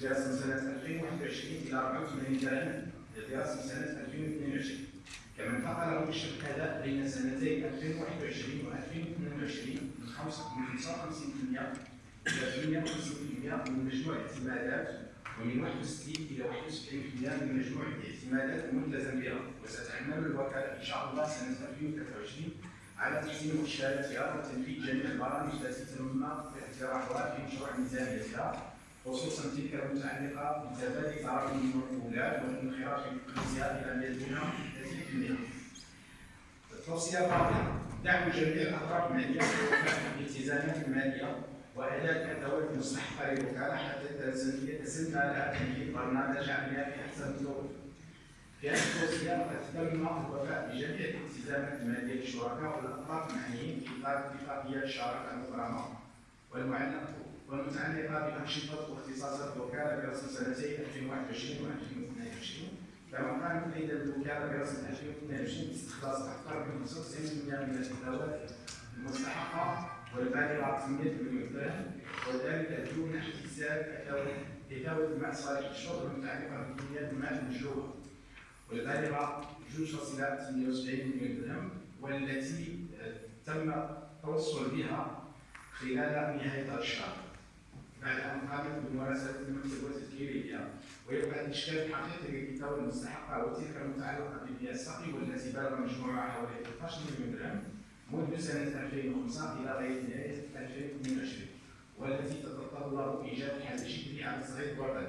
دراسة من سنة 2021 إلى 84 درهم دراسة من سنة 2022 كما انتقل مؤشر الأداء بين سنتي 2021 و 2022 من 55% إلى 58% من مجموع الاعتمادات ومن 61 إلى 71% من مجموع الاعتمادات الملتزم بها وستعمل الوكالة إن شاء الله سنة 2023 على تحسين مؤشراتها وتنفيذ جميع البرامج التي تم اقتراحها في مشروع ميزانيتها خصوصا تلك المتعلقه بتبادل تراكم المقبولات والانخراط في تقنيتها إلى 100% التوصيه الرابعه دعم جميع الاطراف الماليه في الالتزامات المالية واداء الادوات المستحقه للوكالة حتى لها تنفيذ برنامج عملها في أحسن الظروف. في هذه التوصيه قد تم الوفاء بجميع الالتزامات المالية للشركاء والاطراف المعنيين في اطار اتفاقيه الشراكة المبرمه والمعلقه والمتعلقه بانشطه واختصاصات الوكاله برسم سنتي 2021 و 2022 كما قامت أيضا الوكالة برسم 2022 باستخلاص أكثر من 95% من الادوات المستحقة والبالغه 800 مليون درهم وذلك دون احتساب ادوات الماء صالح الشرب المتعلقه بكميات الماء المشروبه والبالغه 2.78 مليون درهم والتي تم التوصل بها خلال نهاية هذا الشهر. بعد ان قامت بممارسه المكتب وتذكيرها ويبقى الاشكال الحقيقي للكتاب المستحقه وتلك المتعلقة بالبيئه السقي والتي بلغ مجموعها حوالي 13 مليون درهم منذ سنة 2005 إلى غايه نهايه 2022 والتي تتطلب إيجاد حل جدي على الصعيد الوطني